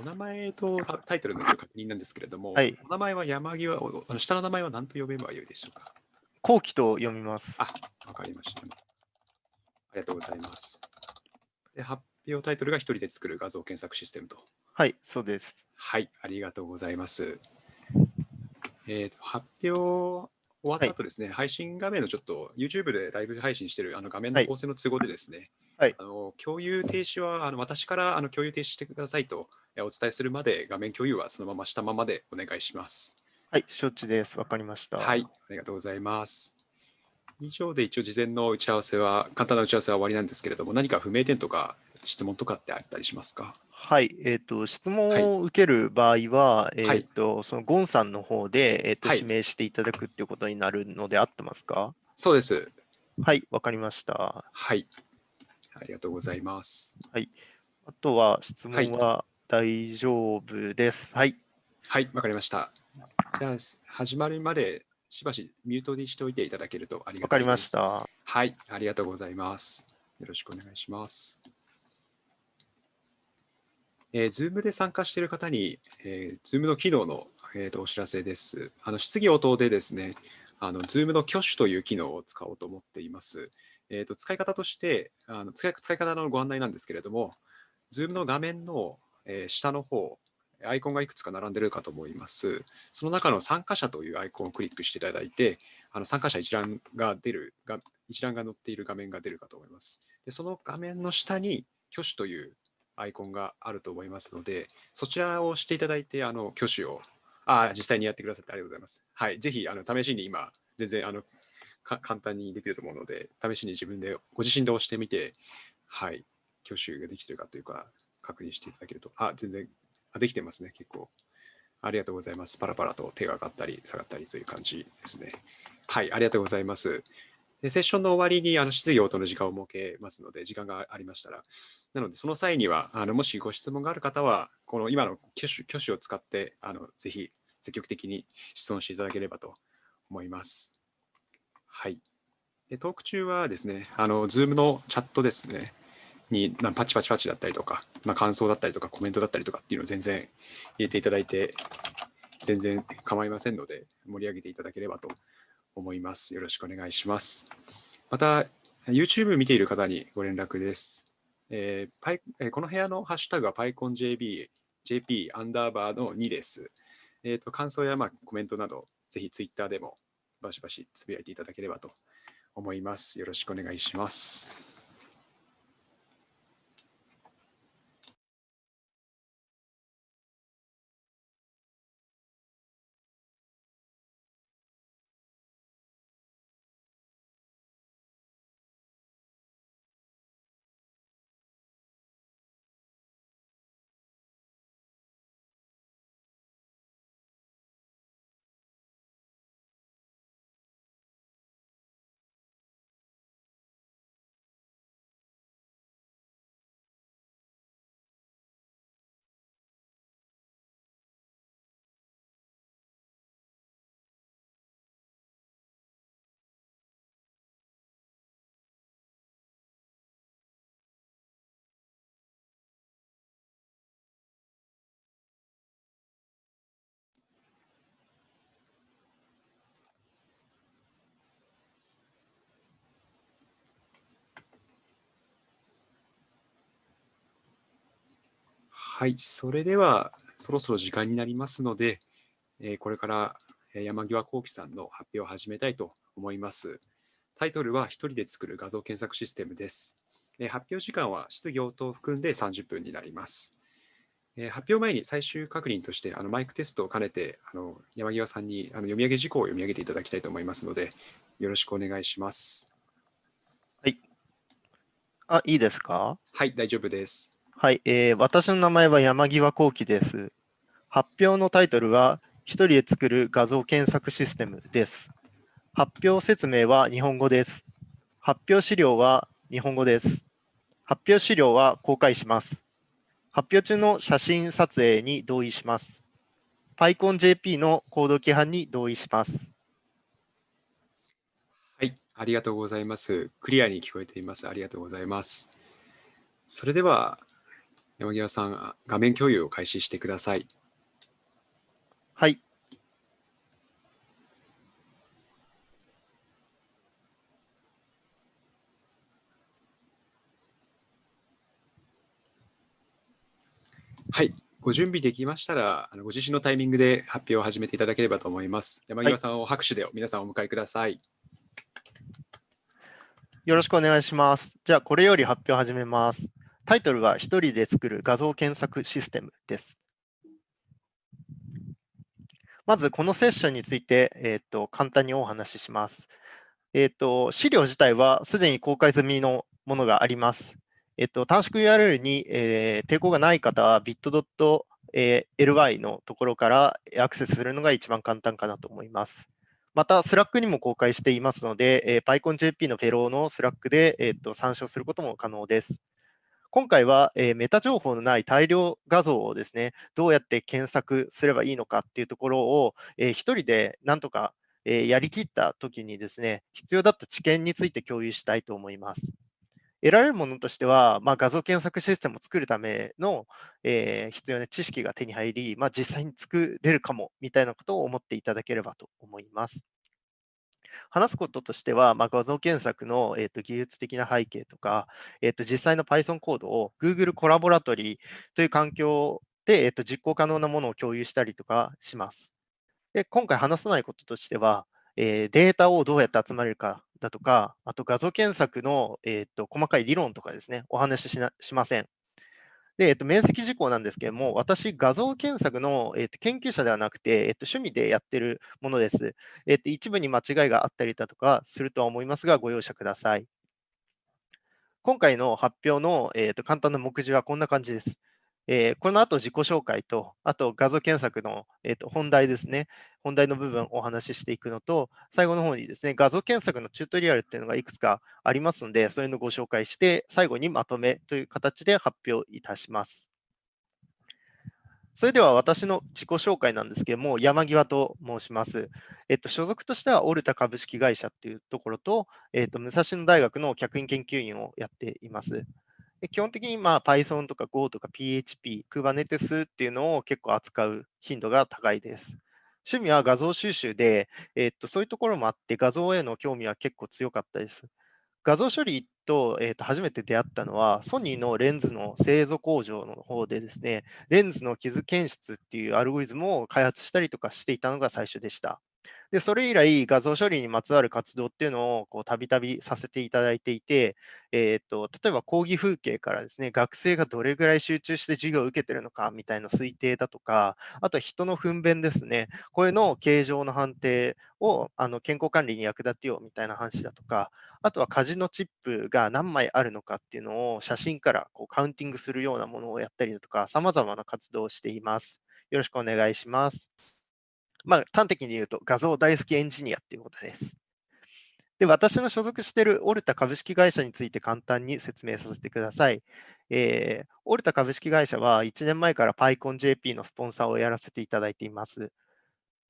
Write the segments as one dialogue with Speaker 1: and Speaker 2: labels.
Speaker 1: お名前とタイトルの確認なんですけれども、
Speaker 2: はい、
Speaker 1: お名前は山際、あの下の名前は何と呼べばよいでしょうか？
Speaker 2: 後期と読みます。
Speaker 1: あ、わかりました。ありがとうございます。で発表タイトルが一人で作る画像検索システムと。
Speaker 2: はい、そうです。
Speaker 1: はい、ありがとうございます。えーと発表終わった後ですね、配信画面のちょっと YouTube でライブ配信しているあの画面の構成の都合でですね、
Speaker 2: はい
Speaker 1: あの共有停止はあの私からあの共有停止してくださいとえお伝えするまで画面共有はそのまましたままでお願いします。
Speaker 2: はい、承知です。わかりました。
Speaker 1: はい、ありがとうございます。以上で一応事前の打ち合わせは、簡単な打ち合わせは終わりなんですけれども、何か不明点とか質問とかってあったりしますか？
Speaker 2: はい、えっ、と、質問を受ける場合は、えっ、
Speaker 1: はい
Speaker 2: と、そのゴンさんの方で、えっ、と、
Speaker 1: はい
Speaker 2: 指名していただくっていうことになるので合ってますか？
Speaker 1: そうです。
Speaker 2: はい、わかりました。
Speaker 1: はい。ありがとうございます。
Speaker 2: あとは質問は大丈夫です。はい、
Speaker 1: はい、わかりました。じゃあ、始まるまでしばしミュートにしておいていただけるとありがたいです。
Speaker 2: わかりまし。た。
Speaker 1: はい、ありがとうございます。よろしくお願いします。えー、Zoom で参加している方に、えー、Zoom の機能の、えーとお知らせです。あの質疑応答でですね、あの Zoom の挙手という機能を使おうと思っています。えー、と使い方としてあの使い、使い方のご案内なんですけれども、Zoom の画面の、えー下の方、アイコンがいくつか並んでるかと思います。その中の参加者というアイコンをクリックしていただいて、あの参加者一覧が出るが、一覧が載っている画面が出るかと思います。でその画面の下に挙手というアイコンがあると思いますので、そちらを押していただいて、あの挙手を、あ実際にやってくださってありがとうございます。はい、ぜひあの試しに今、全然あの簡単にできると思うので、試しに自分でご自身で押してみて、はい、挙手ができてるかというか、確認していただけると、あ、全然、あできてますね、結構。ありがとうございます。パラパラと手が上がったり下がったりという感じですね。はい、ありがとうございます。でセッションの終わりにあの質疑応答の時間を設けますので、時間がありましたら。なので、その際には、あのもしご質問がある方は、この今の挙手挙手を使って、あのぜひ積極的に質問していただければと思います。はい。でトーク中はですね、あの Zoom のチャットですね、にまあパチパチパチだったりとか、まあ、感想だったりとか、コメントだったりとかっていうのを全然入れていただいて、全然構いませんので、盛り上げていただければと思います。よろしくお願いします。また、YouTube 見ている方にご連絡です。えーパイえーこの部屋のハッシュタグは PyConJP JP アンダーバーの2です。えーと感想やまあコメントなど、ぜひ Twitter でもバシバシつぶやいていただければと思います。よろしくお願いします。はい、それではそろそろ時間になりますので、えーこれからえー山際幸喜さんの発表を始めたいと思います。タイトルは一人で作る画像検索システムです。えー発表時間は質疑応答を含んで30分になります。えー発表前に最終確認としてあのマイクテストを兼ねてあの山際さんにあの読み上げ事項を読み上げていただきたいと思いますので、よろしくお願いします。
Speaker 2: あ、いいですか？
Speaker 1: はい、大丈夫です。
Speaker 2: はい、えー私の名前は山際幸喜です。発表のタイトルは、一人で作る画像検索システムです。発表説明は日本語です。発表資料は日本語です。発表資料は公開します。発表中の写真撮影に同意します。PyConJP のコード規範に同意します。
Speaker 1: はい、ありがとうございます。クリアに聞こえています。ありがとうございます。それでは、山際さん、画面共有を開始してください。
Speaker 2: はい。
Speaker 1: はい。ご準備できましたら、あのご自身のタイミングで発表を始めていただければと思います。山際さんを拍手で皆さんお迎えください。
Speaker 2: よろしくお願いします。じゃあ、これより発表を始めます。タイトルは、一人で作る画像検索システムです。まず、このセッションについて、えー、と簡単にお話しします。えー、と資料自体はすでに公開済みのものがあります。えっと、短縮 URL に、えー抵抗がない方は bit.ly のところからアクセスするのが一番簡単かなと思います。また、 Slack にも公開していますので、えー PyConJP のフェローの Slack で、えーと参照することも可能です。今回は、えーメタ情報のない大量画像をですね、どうやって検索すればいいのかっていうところを、えー一人でなんとか、えーやりきったときにですね、必要だった知見について共有したいと思います。得られるものとしては、まあ、画像検索システムを作るための、えー必要な知識が手に入り、まあ、実際に作れるかもみたいなことを思っていただければと思います。話すこととしては、まあ、画像検索の、えーと技術的な背景とか、えーと実際の Python コードを Google コラボラトリーという環境で、えーと実行可能なものを共有したりとかします。で今回話さないこととしては、えーデータをどうやって集まれるかだとか、あと画像検索の、えーと細かい理論とかですね、お話ししなしません。で、えっと、面積事項なんですけれども、私、画像検索の、えっと、研究者ではなくて、えっと、趣味でやってるものです。えっと、一部に間違いがあったりだとかするとは思いますが、ご容赦ください。今回の発表の、えっと、簡単な目次はこんな感じです。えーこの後自己紹介と、あと画像検索の、えっと本題ですね。本題の部分をお話ししていくのと、最後の方にですね、画像検索のチュートリアルっていうのがいくつかありますので、そういうのをご紹介して、最後にまとめという形で発表いたします。それでは私の自己紹介なんですけども、山際と申します。えっと、所属としてはオルタ株式会社っていうところと、えっと、武蔵野大学の客員研究員をやっています。で基本的にまあ Python とか Go とか PHP、Kubernetes っていうのを結構扱う頻度が高いです。趣味は画像収集で、えっと、そういうところもあって画像への興味は結構強かったです。画像処理と,、えっと初めて出会ったのは、ソニーのレンズの製造工場の方でですね、レンズの傷検出っていうアルゴリズムを開発したりとかしていたのが最初でした。で、それ以来、画像処理にまつわる活動っていうのをこうたびたびさせていただいていて、えーと、例えば講義風景からですね、学生がどれぐらい集中して授業を受けてるのかみたいな推定だとか、あとは人の糞便ですね、これの形状の判定をあの健康管理に役立てようみたいな話だとか、あとはカジノチップが何枚あるのかっていうのを写真からこうカウンティングするようなものをやったりだとか、様々な活動をしています。よろしくお願いします。まあ、端的に言うと画像大好きエンジニアっていうことです。で、私の所属しているオルタ株式会社について簡単に説明させてください。えーオルタ株式会社は1年前から PyConJP のスポンサーをやらせていただいています。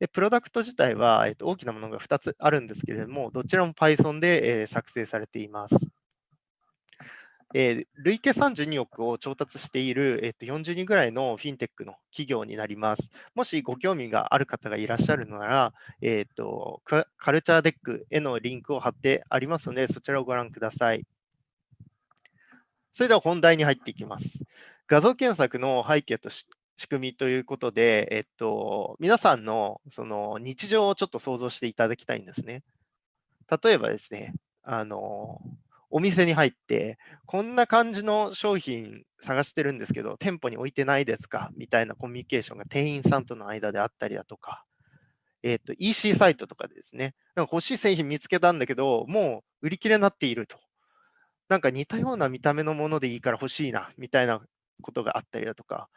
Speaker 2: で、プロダクト自体は、えっと大きなものが2つあるんですけれども、どちらも Python で、えー作成されています。えー累計32億を調達している、えっと40人ぐらいのフィンテックの企業になります。もしご興味がある方がいらっしゃるなら、えっとカカルチャーデックへのリンクを貼ってありますので、そちらをご覧ください。それでは本題に入っていきます。画像検索の背景とし仕組みということで、えっと、皆さんのその日常をちょっと想像していただきたいんですね。例えばですね、あの、お店に入って、こんな感じの商品探してるんですけど、店舗に置いてないですか？みたいなコミュニケーションが店員さんとの間であったりだとか、えっと、EC サイトとかでですね、なんか欲しい製品見つけたんだけど、もう売り切れになっていると。なんか似たような見た目のものでいいから欲しいな、みたいなことがあったりだとか、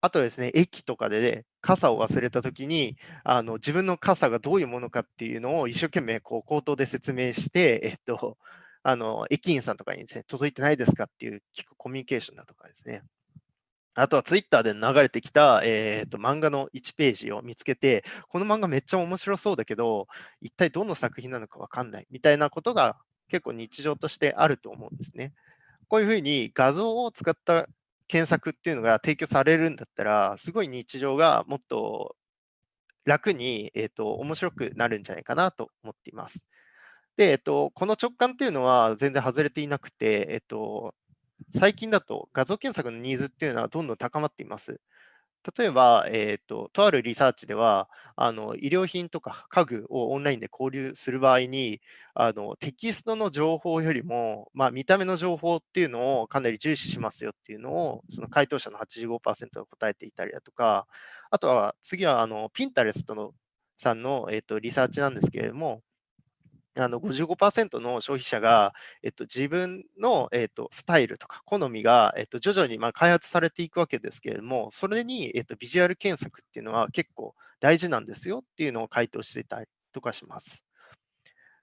Speaker 2: あとですね、駅とかで、ね、傘を忘れたときにあの、自分の傘がどういうものかっていうのを一生懸命こう口頭で説明して、えっと、あの駅員さんとかにですね、届いてないですかっていう聞くコミュニケーションだとかですね。あとはツイッターで流れてきた、えー、と漫画の1ページを見つけて、この漫画めっちゃ面白そうだけど、一体どの作品なのかわかんないみたいなことが結構日常としてあると思うんですね。こういうふうに画像を使った検索っていうのが提供されるんだったら、すごい日常がもっと楽に、えっ、と、面白くなるんじゃないかなと思っています。で、えっと、この直感っていうのは全然外れていなくて、えっと、最近だと画像検索のニーズっていうのはどんどん高まっています。例えば、えーと、とあるリサーチではあの、医療品とか家具をオンラインで購入する場合に、あのテキストの情報よりも、まあ、見た目の情報っていうのをかなり重視しますよっていうのを、その回答者の85%が答えていたりだとか、あとは次はあのピンタレストのさんの、えーとリサーチなんですけれども、あの55%の消費者が、えっと、自分の、えっと、スタイルとか好みが、えっと、徐々にまあ開発されていくわけですけれども、それに、えっと、ビジュアル検索っていうのは結構大事なんですよっていうのを回答していたりとかします。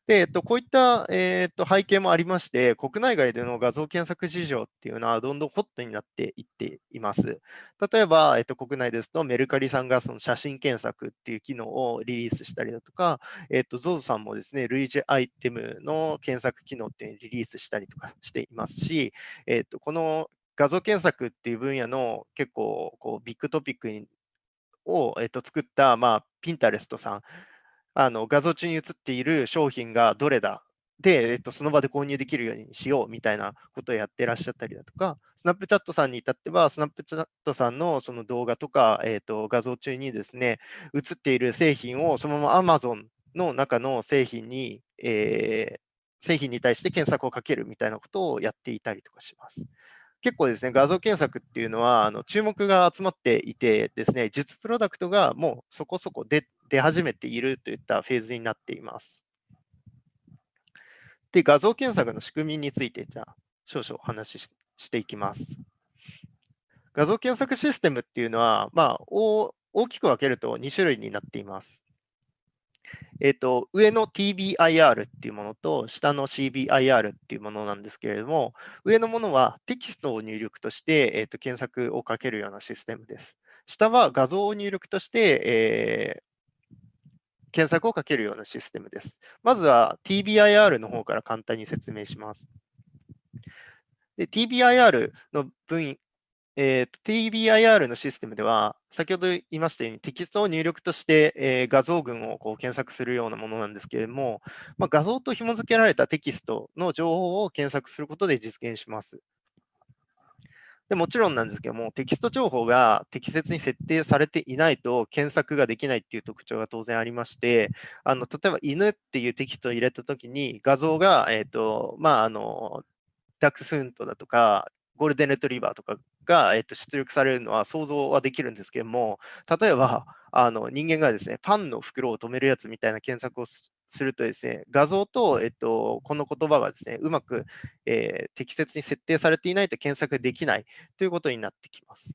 Speaker 2: で、えっと、こういった、えっと、背景もありまして、国内外での画像検索事情っていうのはどんどんホットになっていっています。例えば、えっと、国内ですとメルカリさんがその写真検索っていう機能をリリースしたりだとか、えっと、ZOZO さんもですね、類似アイテムの検索機能っていうのをリリースしたりとかしていますし、えっと、この画像検索っていう分野の結構こうビッグトピックを、えっと、作った、まあ、ピンタレストさんあの画像中に映っている商品がどれだで、えっと、その場で購入できるようにしようみたいなことをやってらっしゃったりだとか、スナップチャットさんに至っては、スナップチャットさんのその動画とか、えっと、画像中にですね、映っている製品をそのまま Amazon の中の製品に、えー、製品に対して検索をかけるみたいなことをやっていたりとかします。結構ですね、画像検索っていうのは、あの注目が集まっていてですね、実プロダクトがもうそこそこ出出始めているといったフェーズになっています。で、画像検索の仕組みについて、じゃあ、少々お話ししていきます。画像検索システムっていうのは、まあ、大きく分けると2種類になっています。えっ、ー、と、上の TBIR っていうものと、下の CBIR っていうものなんですけれども、上のものはテキストを入力として、えーと、検索をかけるようなシステムです。下は画像を入力として、えー、検索をかけるようなシステムです。まずは TBIR の方から簡単に説明します。TBIR の分えー、TBIR のシステムでは、先ほど言いましたようにテキストを入力として、えー、画像群をこう検索するようなものなんですけれども、まあ、画像と紐付けられたテキストの情報を検索することで実現します。でもちろんなんですけども、テキスト情報が適切に設定されていないと検索ができないっていう特徴が当然ありまして、あの例えば犬っていうテキストを入れたときに画像が、えーとまあ、あのダックスフントだとか、ゴールデンレトリバーとかが、えっと、出力されるのは想像はできるんですけども、例えばあの人間がですね、パンの袋を止めるやつみたいな検索をするとですね、画像と、えっと、この言葉がですね、うまく、えー、適切に設定されていないと検索できないということになってきます。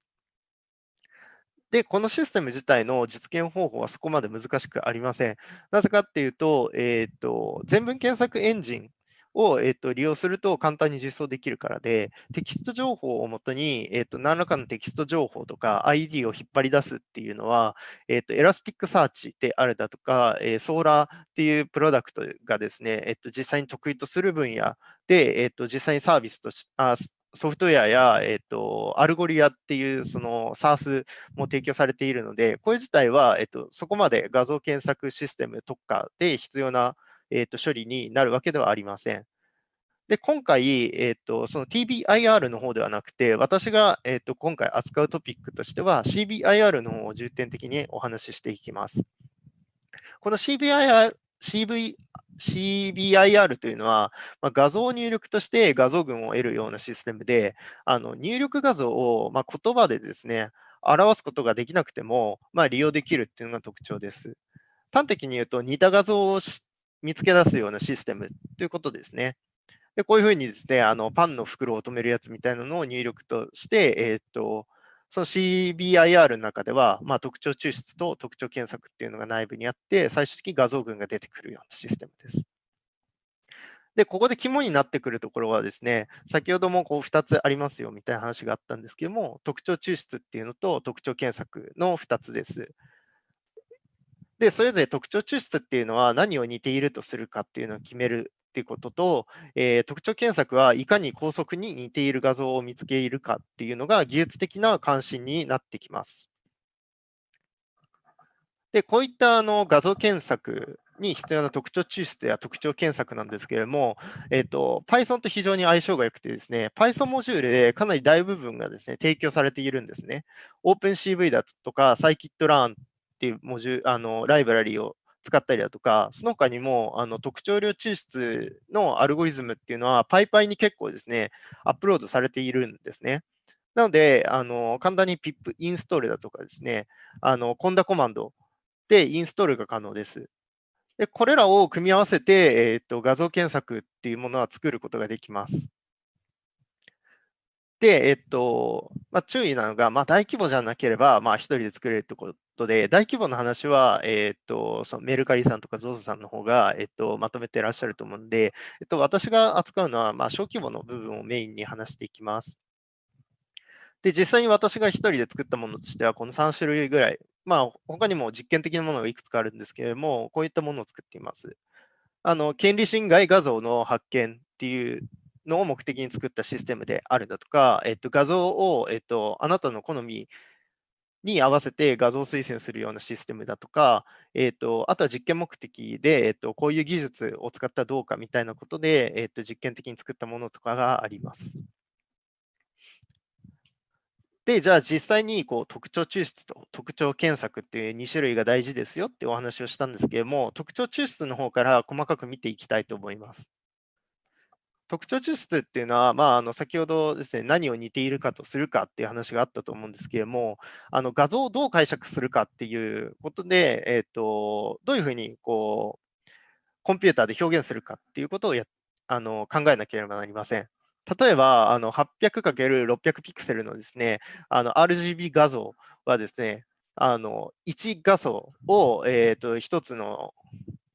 Speaker 2: で、このシステム自体の実現方法はそこまで難しくありません。なぜかっていうと、えっ、と、全文検索エンジンを、えー、と利用すると簡単に実装できるからで、テキスト情報をもとに、えー、と何らかのテキスト情報とか ID を引っ張り出すっていうのは、えー、と Elasticsearch であるだとか、えー、 Solr っていうプロダクトがですね、えー、と実際に得意とする分野で、えー、と実際にサービスとしあソフトウェアや、えーと、 Algolia っていうその SaaS も提供されているので、これ自体は、えーとそこまで画像検索システム特化で必要なえーと、処理になるわけではありません。で、今回、えーと、その TBIR の方ではなくて、私が、えーと、今回扱うトピックとしては CBIR の方を重点的にお話ししていきます。この CBIR, CV CBIR というのは、まあ、画像入力として画像群を得るようなシステムで、あの入力画像を、まあ、言葉でですね、表すことができなくても、まあ、利用できるっていうのが特徴です。端的に言うと、似た画像を見つけ出すようなシステムということですね。で、こういうふうにですね、あのパンの袋を止めるやつみたいなのを入力として、えっ、ー、と、その CBIR の中では、まあ、特徴抽出と特徴検索っていうのが内部にあって、最終的に画像群が出てくるようなシステムです。で、ここで肝になってくるところはですね、先ほどもこう2つありますよみたいな話があったんですけども、特徴抽出っていうのと特徴検索の2つです。で、それぞれ特徴抽出っていうのは何を似ているとするかっていうのを決めるっていうことと、えー、特徴検索はいかに高速に似ている画像を見つけるかっていうのが技術的な関心になってきます。で、こういったあの画像検索に必要な特徴抽出や特徴検索なんですけれども、えっ、と、Python と非常に相性が良くてですね、Python モジュールでかなり大部分がですね、提供されているんですね。OpenCV だとか、Scikit-learn っていうモジュあのライブラリを使ったりだとか、その他にもあの特徴量抽出のアルゴリズムっていうのは PyPy に結構ですね、アップロードされているんですね。なので、あの簡単に pip インストールだとかですね、あのコンダコマンドでインストールが可能です。で、これらを組み合わせて、えーと、画像検索っていうものは作ることができます。で、えっと、まあ、注意なのが、まあ、大規模じゃなければ、まあ、一人で作れるってことで、大規模の話は、えっと、そのメルカリさんとか ZOZO さんの方が、えっと、まとめてらっしゃると思うんで、えっと、私が扱うのは、まあ、小規模の部分をメインに話していきます。で、実際に私が一人で作ったものとしては、この3種類ぐらいまあ、他にも実験的なものがいくつかあるんですけれども、こういったものを作っています。あの権利侵害画像の発見っていうのを目的に作ったシステムであるだとか、えっと、画像を、えっと、あなたの好みに合わせて画像推薦するようなシステムだとか、えっと、あとは実験目的で、えっと、こういう技術を使ったらどうかみたいなことで、えっと、実験的に作ったものとかがあります。で、じゃあ実際にこう特徴抽出と特徴検索っていう2種類が大事ですよってお話をしたんですけれども、特徴抽出の方から細かく見ていきたいと思います。特徴抽出っていうのは、まあ、あの先ほどですね、何を似ているかとするかっていう話があったと思うんですけれども、あの画像をどう解釈するかっていうことで、えーと、どういうふうにこうコンピューターで表現するかっていうことをやあの考えなければなりません。例えば、あの 800×600 ピクセルのですね、あの RGB 画像はですね、あの1画素を、えーと、1つの、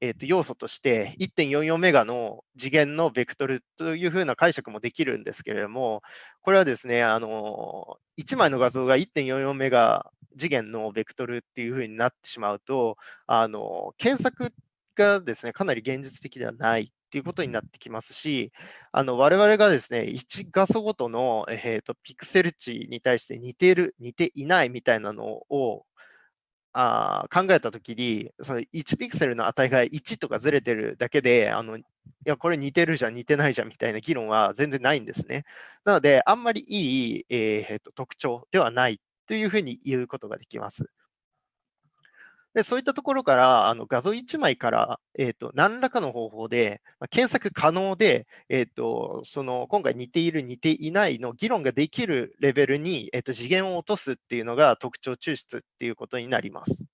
Speaker 2: えーと、要素として1.44メガの次元のベクトルというふうな解釈もできるんですけれども、これはですね、あの1枚の画像が1.44メガ次元のベクトルっていうふうになってしまうと、あの検索がですね、かなり現実的ではないっていうことになってきますし、あの我々がですね、1画素ごとの、えーと、ピクセル値に対して似ている、似ていないみたいなのをあ考えたときに、その1ピクセルの値が1とかずれてるだけで、あのいや、これ似てるじゃん、似てないじゃんみたいな議論は全然ないんですね。なので、あんまりいい、えーと特徴ではないというふうに言うことができます。でそういったところからあの画像1枚から、えーと、何らかの方法で、まあ、検索可能で、えーと、その今回似ている、似ていないの議論ができるレベルに、えーと、次元を落とすっていうのが特徴抽出っていうことになります。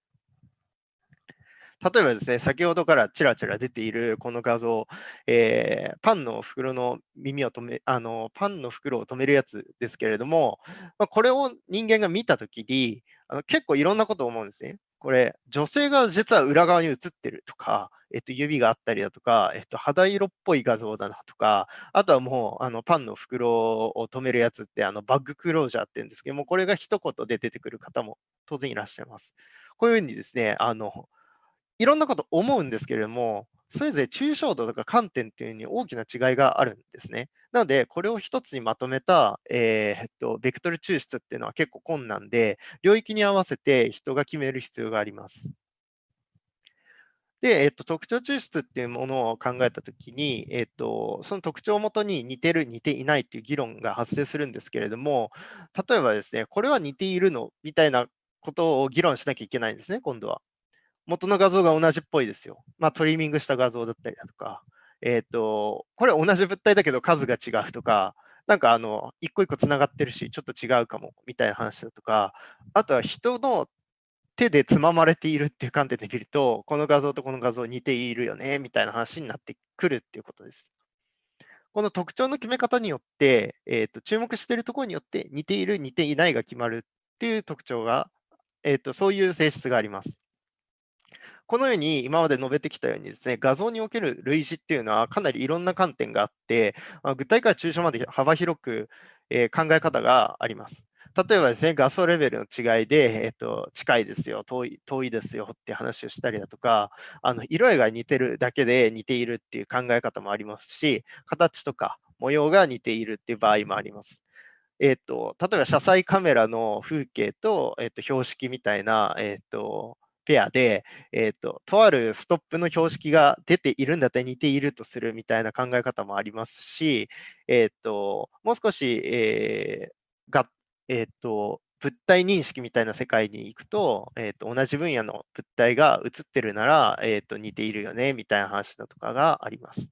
Speaker 2: 例えばですね、先ほどからちらちら出ているこの画像、えー、パンの袋の耳を止め、あの、パンの袋を止めるやつですけれども、まあ、これを人間が見たときにあの、結構いろんなことを思うんですね。これ、女性が実は裏側に映ってるとか、えっと、指があったりだとか、えっと、肌色っぽい画像だなとか、あとはもう、あの、パンの袋を止めるやつって、あの、バッグクロージャーって言うんですけども、これが一言で出てくる方も当然いらっしゃいます。こういうふうにですね、あの、いろんなこと思うんですけれども、それぞれ抽象度とか観点っていうのに大きな違いがあるんですね。なので、これを一つにまとめた、えー、っと、ベクトル抽出っていうのは結構困難で、領域に合わせて人が決める必要があります。で、えっと、特徴抽出っていうものを考えたときに、えっと、その特徴をもとに似てる、似ていないっていう議論が発生するんですけれども、例えばですね、これは似ているのみたいなことを議論しなきゃいけないんですね、今度は。元の画像が同じっぽいですよ。まあ、トリミングした画像だったりだとか、えっ、ー、と、これ同じ物体だけど数が違うとか、なんかあの、一個一個つながってるし、ちょっと違うかも、みたいな話だとか、あとは人の手でつままれているっていう観点で見ると、この画像とこの画像似ているよね、みたいな話になってくるっていうことです。この特徴の決め方によって、えーと、注目しているところによって似ている、似ていないが決まるっていう特徴が、えーとそういう性質があります。このように今まで述べてきたようにですね、画像における類似っていうのはかなりいろんな観点があって、まあ、具体から抽象まで幅広く、えー、考え方があります。例えばですね、画素レベルの違いで、えっと、近いですよ遠い、遠いですよって話をしたりだとか、あの色合いが似てるだけで似ているっていう考え方もありますし、形とか模様が似ているっていう場合もあります。えっと、例えば車載カメラの風景と、えっと、標識みたいな、えっと、ペアで、え、ー、と、とあるストップの標識が出ているんだったら似ているとするみたいな考え方もありますし、え、ー、と、もう少し、えー、が、えっ、と、物体認識みたいな世界に行くと、えーと、同じ分野の物体が映ってるなら、えーと似ているよねみたいな話だとかがあります。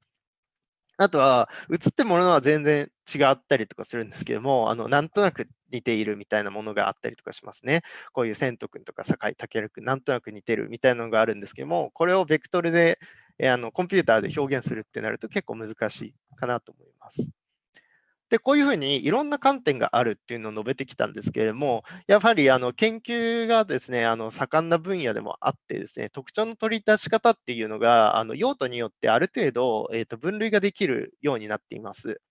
Speaker 2: あとは、映ってるものは全然違ったりとかするんですけども、あのなんとなく似ているみたいなものがあったりとかしますね。こういう千斗君とか酒井健君、なんとなく似てるみたいなのがあるんですけども、これをベクトルで、あのコンピューターで表現するってなると結構難しいかなと思います。で、こういうふうにいろんな観点があるっていうのを述べてきたんですけれども、やはりあの研究がですね、あの盛んな分野でもあってですね、特徴の取り出し方っていうのが、あの用途によってある程度、えー、と分類ができるようになっています。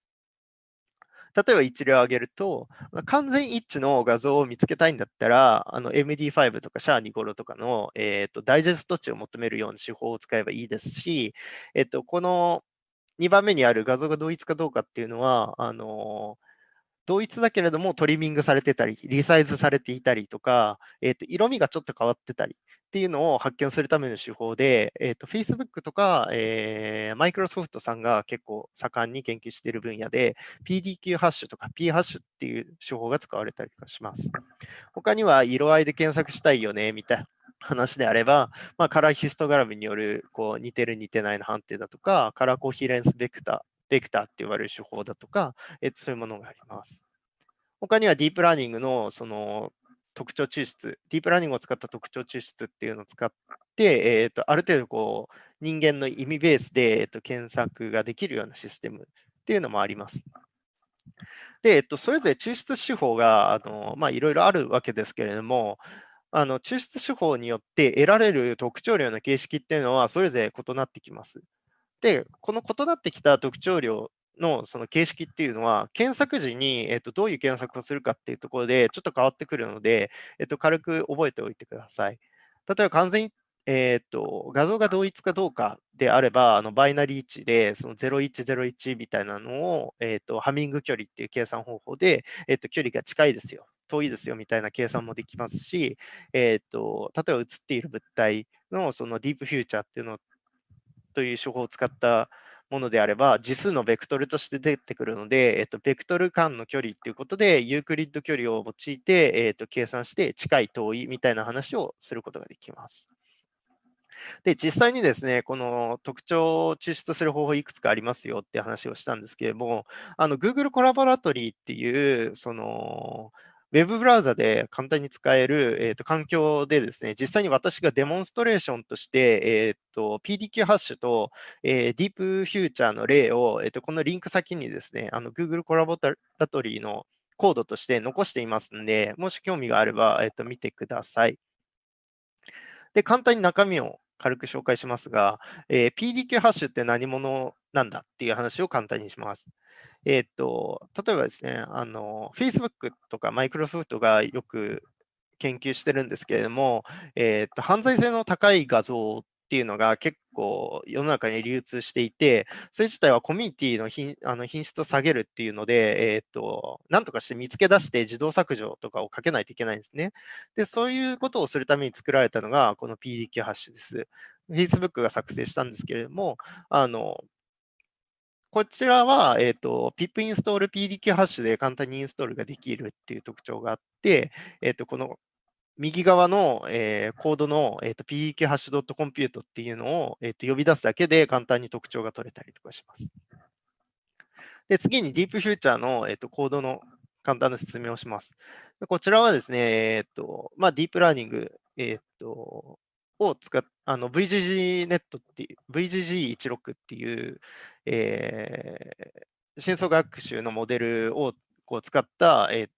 Speaker 2: 例えば一例を挙げると、完全一致の画像を見つけたいんだったら、MD5 とかシャーニゴロとかの、えーと、ダイジェスト値を求めるような手法を使えばいいですし、えーとこの2番目にある画像が同一かどうかっていうのは、あの同一だけれどもトリミングされてたり、リサイズされていたりとか、えー、と色味がちょっと変わってたりっていうのを発見するための手法で、えー、と Facebook とか、えー、Microsoft さんが結構盛んに研究している分野で、PDQ ハッシュとか P ハッシュっていう手法が使われたりします。他には色合いで検索したいよねみたい話であれば、まあ、カラーヒストグラムによるこう似てる似てないの判定だとか、カラーコヒレンスベクター、ベクターって言われる手法だとか、えっと、そういうものがあります。他にはディープラーニングのその特徴抽出、ディープラーニングを使った特徴抽出っていうのを使って、えっと、ある程度こう人間の意味ベースで、えっと、検索ができるようなシステムっていうのもあります。で、えっと、それぞれ抽出手法が、いろいろあるわけですけれども、あの抽出手法によって得られる特徴量の形式っていうのはそれぞれ異なってきます。で、この異なってきた特徴量のその形式っていうのは、検索時に、えっと、どういう検索をするかっていうところでちょっと変わってくるので、えっと、軽く覚えておいてください。例えば完全に、えっと、画像が同一かどうかであれば、あのバイナリー値でその0101みたいなのを、えっと、ハミング距離っていう計算方法で、えっと、距離が近いですよ遠いですよみたいな計算もできますし、えーと、例えば映っている物体のそのディープフューチャーっていうのという手法を使ったものであれば、次数のベクトルとして出てくるので、えっと、ベクトル間の距離ということで、ユークリッド距離を用いて、えっと、計算して近い遠いみたいな話をすることができます。で、実際にですね、この特徴を抽出する方法いくつかありますよって話をしたんですけれども、あの Google コラボラトリーっていう、その、ウェブブラウザで簡単に使える、えーと、環境でですね、実際に私がデモンストレーションとして、えーと、PDQ ハッシュと、えー、ディープフューチャーの例を、えーと、このリンク先にですね、Google コラボラトリーのコードとして残していますので、もし興味があれば、えー、と見てください。で、簡単に中身を軽く紹介しますが、えー、PDQ ハッシュって何者なんだっていう話を簡単にします。えっ、と、例えばですね、あの、Facebook とか Microsoft がよく研究してるんですけれども、えっ、と、犯罪性の高い画像っていうのが結構世の中に流通していて、それ自体はコミュニティの品あの品質を下げるっていうので、えっ、と、なんとかして見つけ出して自動削除とかをかけないといけないんですね。で、そういうことをするために作られたのが、この PDQ ハッシュです。Facebook が作成したんですけれども、あの、こちらは、えっ、ー、と、pip インストール PDQ ハッシュで簡単にインストールができるっていう特徴があって、えっ、ー、と、この右側の、えー、コードの、えーと、PDQ ハッシュ .compute っていうのを、えーと、呼び出すだけで簡単に特徴が取れたりとかします。で次に Deep Future の、えーと、コードの簡単な説明をします。こちらはですね、えーとまあ、ディープラーニング、えーとを使っあの VGG ネットっていう、VGG16 っていう、えー、深層学習のモデルをこう使った、えー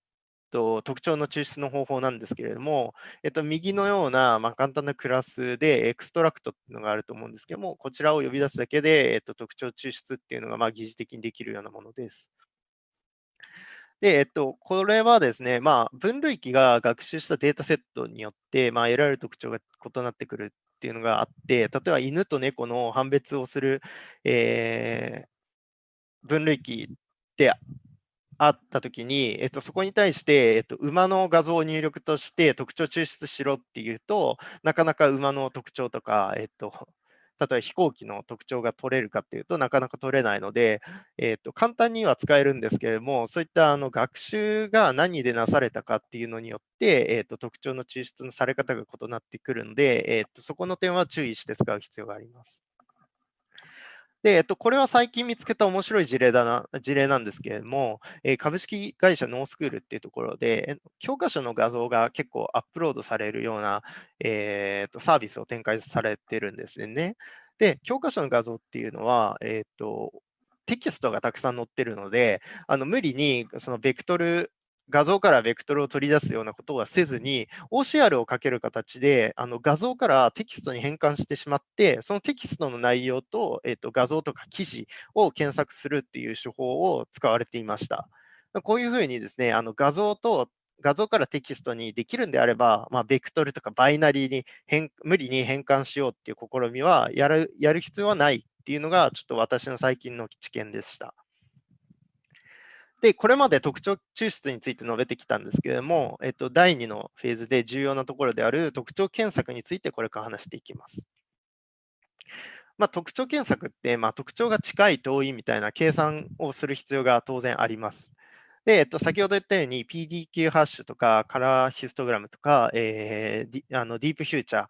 Speaker 2: と、特徴の抽出の方法なんですけれども、えっと、右のような、まあ、簡単なクラスで extract っていうのがあると思うんですけども、こちらを呼び出すだけで、えっと、特徴抽出っていうのがまあ疑似的にできるようなものです。で、えっと、これはですね、まあ、分類器が学習したデータセットによって、まあ、得られる特徴が異なってくるっていうのがあって、例えば犬と猫の判別をする、えー、分類器であったときに、えっと、そこに対して、えっと、馬の画像を入力として特徴抽出しろっていうと、なかなか馬の特徴とか、えっと、例えば飛行機の特徴が取れるかっていうとなかなか取れないので、えー、と簡単には使えるんですけれども、そういったあの学習が何でなされたかっていうのによって、えー、と特徴の抽出のされ方が異なってくるので、えー、とそこの点は注意して使う必要があります。で、えっと、これは最近見つけた面白い事例だな、事例なんですけれども、え、株式会社ノースクールっていうところで、教科書の画像が結構アップロードされるような、えー、とサービスを展開されてるんですね。で、教科書の画像っていうのは、えっ、と、テキストがたくさん載ってるので、あの無理にそのベクトル画像からベクトルを取り出すようなことはせずに、OCR をかける形であの画像からテキストに変換してしまって、そのテキストの内容と,、えー、と画像とか記事を検索するっていう手法を使われていました。こういうふうにですね、あの画像と画像からテキストにできるんであれば、まあ、ベクトルとかバイナリーに変無理に変換しようっていう試みはやるやる必要はないっていうのが、ちょっと私の最近の知見でした。で、これまで特徴抽出について述べてきたんですけれども、えっと、第2のフェーズで重要なところである特徴検索についてこれから話していきます。まあ、特徴検索って、まあ、特徴が近い遠いみたいな計算をする必要が当然あります。で、えっと、先ほど言ったように PDQ ハッシュとかカラーヒストグラムとか、えー、あのディープフューチャー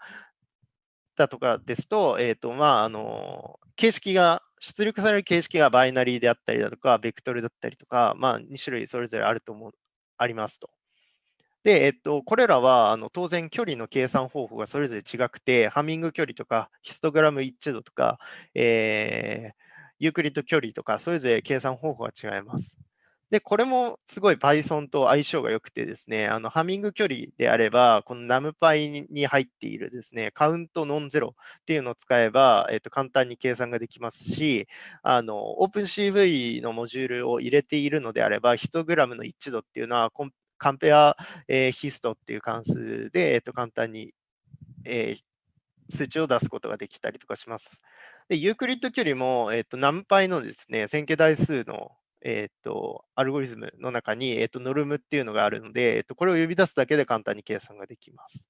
Speaker 2: だとかですと、えっとまあ、あの形式が出力される形式がバイナリーであったりだとか、ベクトルだったりとか、まあ、2種類それぞれあると思う、ありますと。で、えっと、これらはあの当然距離の計算方法がそれぞれ違くて、ハミング距離とか、ヒストグラム一致度とか、えー、ユークリッド距離とか、それぞれ計算方法が違います。で、これもすごい Python と相性が良くてですね、あのハミング距離であれば、この NumPy に入っているですね、カウントノンゼロっていうのを使えば、えっと、簡単に計算ができますし、あの OpenCV のモジュールを入れているのであれば、ヒストグラムの一致度っていうのは、カンペア、えー、ヒストっていう関数で、えっと、簡単に、えー、数値を出すことができたりとかします。で、ユークリッド距離も、えっと、NumPy のですね、線形代数のえっ、と、アルゴリズムの中に、えっ、と、ノルムっていうのがあるので、えっ、と、これを呼び出すだけで簡単に計算ができます。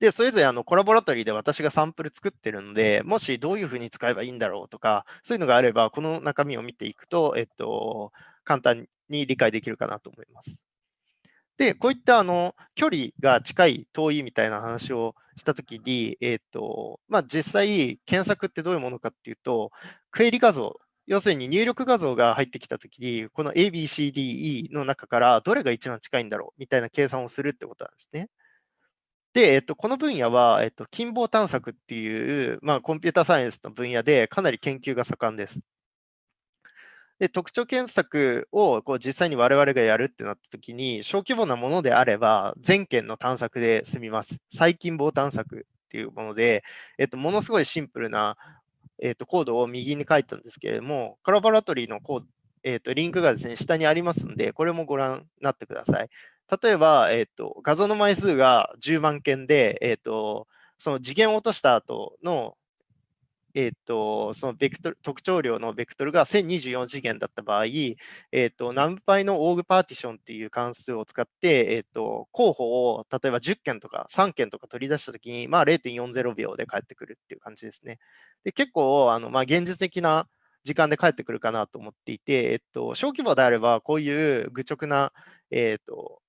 Speaker 2: で、それぞれあのコラボラトリーで私がサンプル作ってるので、もしどういうふうに使えばいいんだろうとか、そういうのがあれば、この中身を見ていくと、えっと、簡単に理解できるかなと思います。で、こういったあの距離が近い、遠いみたいな話をしたときに、えっとまあ、実際、検索ってどういうものかっていうと、クエリ画像要するに入力画像が入ってきたときに、この ABCDE の中からどれが一番近いんだろうみたいな計算をするってことなんですね。で、えっと、この分野は、えっと、近傍探索っていう、まあ、コンピュータサイエンスの分野でかなり研究が盛んです。で特徴検索をこう実際に我々がやるってなったときに、小規模なものであれば、全件の探索で済みます。最近傍探索っていうもので、えっと、ものすごいシンプルなえーと、コードを右に書いたんですけれども、カラバラトリーのコード、えーと、リンクがですね、下にありますので、これもご覧になってください。例えば、えーと、画像の枚数が10万件で、えー、とその次元を落とした後のえーと、そのベクトル特徴量のベクトルが1024次元だった場合、えーと、何倍のオーグパーティションっていう関数を使って、えーと、候補を例えば10件とか3件とか取り出したときに、まあ、0.40秒で返ってくるっていう感じですね。で結構あの、まあ、現実的な時間で返ってくるかなと思っていて、えっと、小規模であればこういう愚直な、えっと、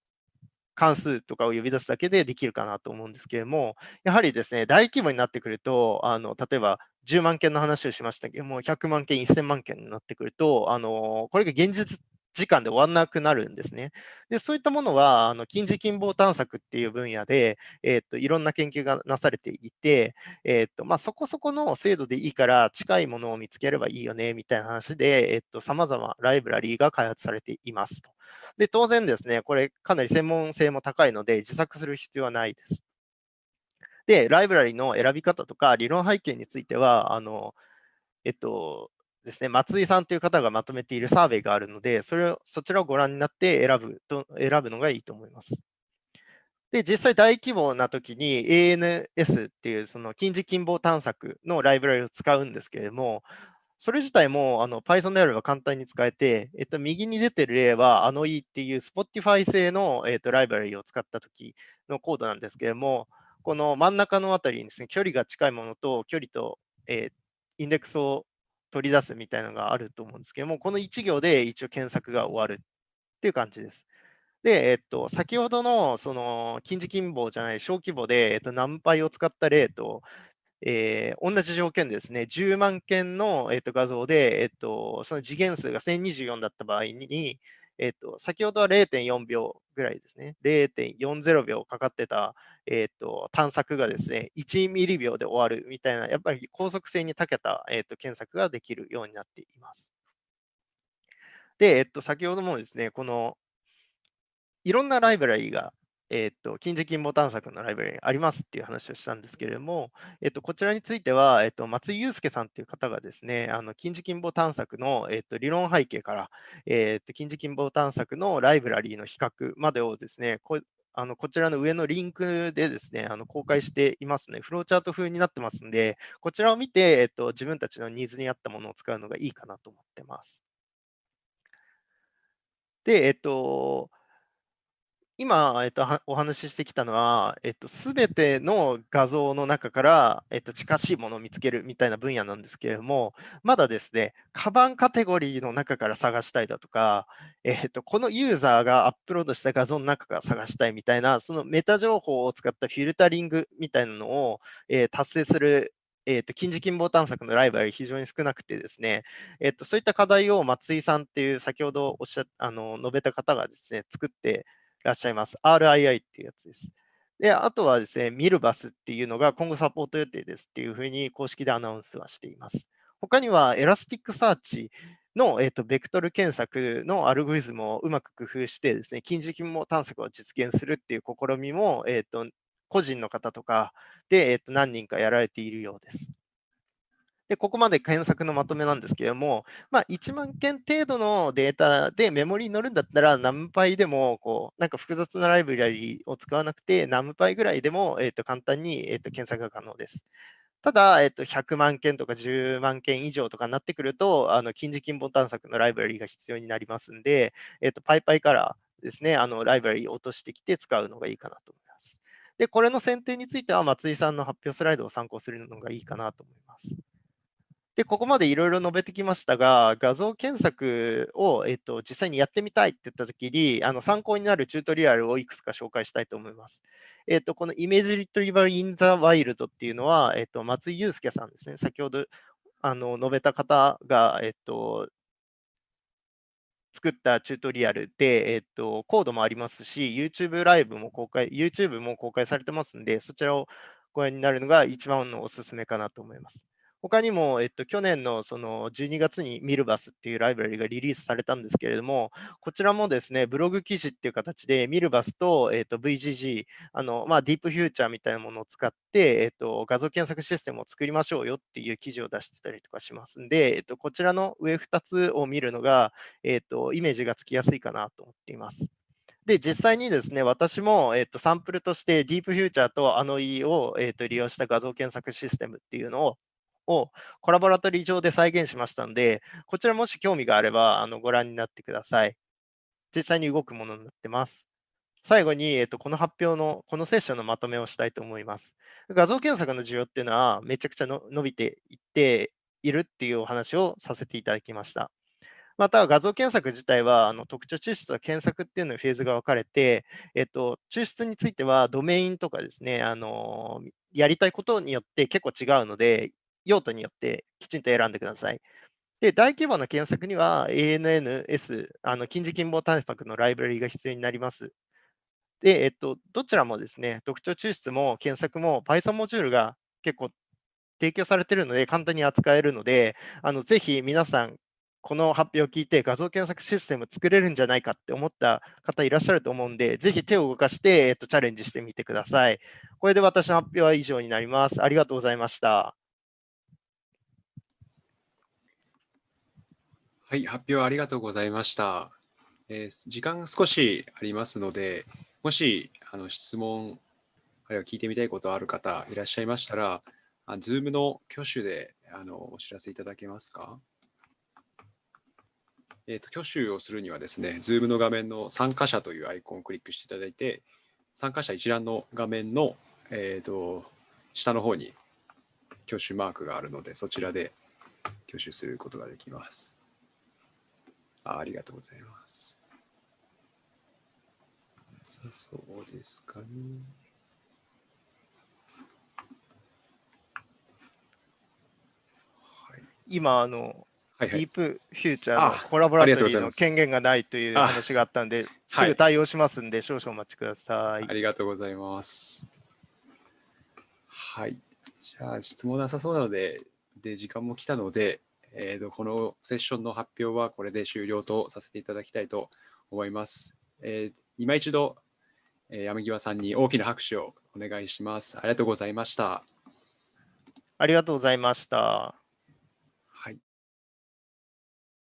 Speaker 2: 関数とかを呼び出すだけでできるかなと思うんですけれども、やはりですね、大規模になってくると、あの例えば10万件の話をしましたけども、100万件、1000万件になってくると、あのこれが現実時間で終わらなくなるんですね。でそういったものは、あの近似近傍探索っていう分野で、えー、っといろんな研究がなされていて、えー、っとまあ、そこそこの精度でいいから近いものを見つければいいよねみたいな話で、さまざまライブラリーが開発されていますと。で当然ですね、これかなり専門性も高いので自作する必要はないです。で、ライブラリの選び方とか理論背景については、あのえっと、ですね、松井さんという方がまとめているサーベイがあるので、それをそちらをご覧になって選ぶと選ぶのがいいと思います。で、実際大規模な時に ANS っていうその近似近傍探索のライブラリを使うんですけれども、それ自体もあの Python であれば簡単に使えて、えっと、右に出てる例は、あの E っていう Spotify 製の、えっと、ライブラリを使った時のコードなんですけれども、この真ん中のあたりにですね、距離が近いものと距離と、えー、インデックスを取り出すみたいなのがあると思うんですけども、この1行で一応検索が終わるっていう感じです。で、えっと、先ほどのその近似近傍じゃない小規模で、えっと、ナンパイを使った例と、えー、同じ条件でですね、10万件の、えっ、と画像で、えっと、その次元数が1024だった場合に、えーと、先ほどは0.4秒ぐらいですね、0.40秒かかってた、えーと、探索がですね、1ミリ秒で終わるみたいな、やっぱり高速性に長けた、えー、と検索ができるようになっています。で、えっと、先ほどもですね、このいろんなライブラリがえっ、ー、と、近似近傍探索のライブラリありますっていう話をしたんですけれども、えっ、と、こちらについては、えっ、と、松井祐介さんっていう方がですね、あの、近似近傍探索の、えっと、理論背景から、えっと、近似近傍探索のライブラリーの比較までをですね、こあのこちらの上のリンクでですね、あの公開していますね。フローチャート風になってますんで、こちらを見て、えっと、自分たちのニーズに合ったものを使うのがいいかなと思ってます。で、えっと、今、えっと、お話ししてきたのは、えっと、すべての画像の中から、えっと、近しいものを見つけるみたいな分野なんですけれども、まだですね、カバンカテゴリーの中から探したいだとか、えっと、このユーザーがアップロードした画像の中から探したいみたいな、そのメタ情報を使ったフィルタリングみたいなのを、えー、達成するえーと、近似近傍探索のライバル非常に少なくてですね、えーと、そういった課題を松井さんっていう先ほどおっしゃあの述べた方がですね、作ってらっしゃいます。RII っていうやつです。で、あとはですね、ミルバスっていうのが今後サポート予定ですっていうふうに公式でアナウンスはしています。他には Elasticsearch の、えーと、ベクトル検索のアルゴリズムをうまく工夫してですね、近似近傍探索を実現するっていう試みも、えーと、個人の方とかで、えーと何人かやられているようです。で、ここまで検索のまとめなんですけれども、まあ、1万件程度のデータでメモリに乗るんだったら、何倍でも、こう、なんか複雑なライブラリを使わなくて、何倍ぐらいでも、えー、と簡単に、えー、と検索が可能です。ただ、えっと、100万件とか10万件以上とかになってくると、あの近似近傍探索のライブラリが必要になりますんで、えっと、パイパイからですね、あのライブラリを落としてきて使うのがいいかなと思います。で、これの選定については、松井さんの発表スライドを参考するのがいいかなと思います。で、ここまでいろいろ述べてきましたが、画像検索を、えっと、実際にやってみたいって言ったときに、あの参考になるチュートリアルをいくつか紹介したいと思います。えっと、このイメージリトリバルインザワイルドっていうのは、えっと、松井祐介さんですね。先ほどあの述べた方が、えっと、作ったチュートリアルで、えっと、コードもありますし、YouTube ライブも公開、YouTube も公開されてますんで、そちらをご覧になるのが一番のおすすめかなと思います。他にも、えっと、去年のその12月にミルバスっていうライブラリがリリースされたんですけれども、こちらもですね、ブログ記事っていう形でミルバスと,、えっと VGG、あのまあ、ディープフューチャーみたいなものを使って、えっと、画像検索システムを作りましょうよっていう記事を出してたりとかしますんで、えっと、こちらの上2つを見るのが、えっと、イメージがつきやすいかなと思っています。で、実際にですね、私も、えっと、サンプルとしてディープフューチャーとあの E を、えっと、利用した画像検索システムっていうのををコラボラトリー上で再現しましたので、こちらもし興味があればあのご覧になってください。実際に動くものになってます。最後に、えっと、この発表の、このセッションのまとめをしたいと思います。画像検索の需要っていうのはめちゃくちゃの伸びていっているっていうお話をさせていただきました。また、画像検索自体はあの特徴抽出と検索っていうのにフェーズが分かれて、えっと、抽出についてはドメインとかですね、あのやりたいことによって結構違うので、用途によってきちんと選んでください。で、大規模な検索には ANNS、あの近似近傍探索のライブラリが必要になります。で、えっと、どちらもですね、特徴抽出も検索も Python モジュールが結構提供されているので、簡単に扱えるので、あのぜひ皆さん、この発表を聞いて画像検索システム作れるんじゃないかって思った方いらっしゃると思うんで、ぜひ手を動かして、えっと、チャレンジしてみてください。これで私の発表は以上になります。ありがとうございました。
Speaker 1: はい、発表ありがとうございました。えー時間少しありますので、もしあの質問、あるいは聞いてみたいことある方いらっしゃいましたら、Zoom の挙手であのお知らせいただけますか？えーと、挙手をするにはですね、Zoom の画面の参加者というアイコンをクリックしていただいて、参加者一覧の画面の、えーと下の方に挙手マークがあるので、そちらで挙手することができます。あありがとうございます。さあそうですかね。はい。
Speaker 2: 今、あの、
Speaker 1: はいはい。
Speaker 2: ディープフューチャーの
Speaker 1: あ
Speaker 2: コラボラトリーの権限がないという
Speaker 1: あ
Speaker 2: 話があったんで、す
Speaker 1: はい
Speaker 2: ぐ対応しますんで、少々お待ちください
Speaker 1: あ。りがとうございます。はい。じゃあ、質問なさそうなので、で、時間も来たので、えーと、このセッションの発表はこれで終了とさせていただきたいと思います。えー今一度、えー山際さんに大きな拍手をお願いします。ありがとうございました。
Speaker 2: ありがとうございました。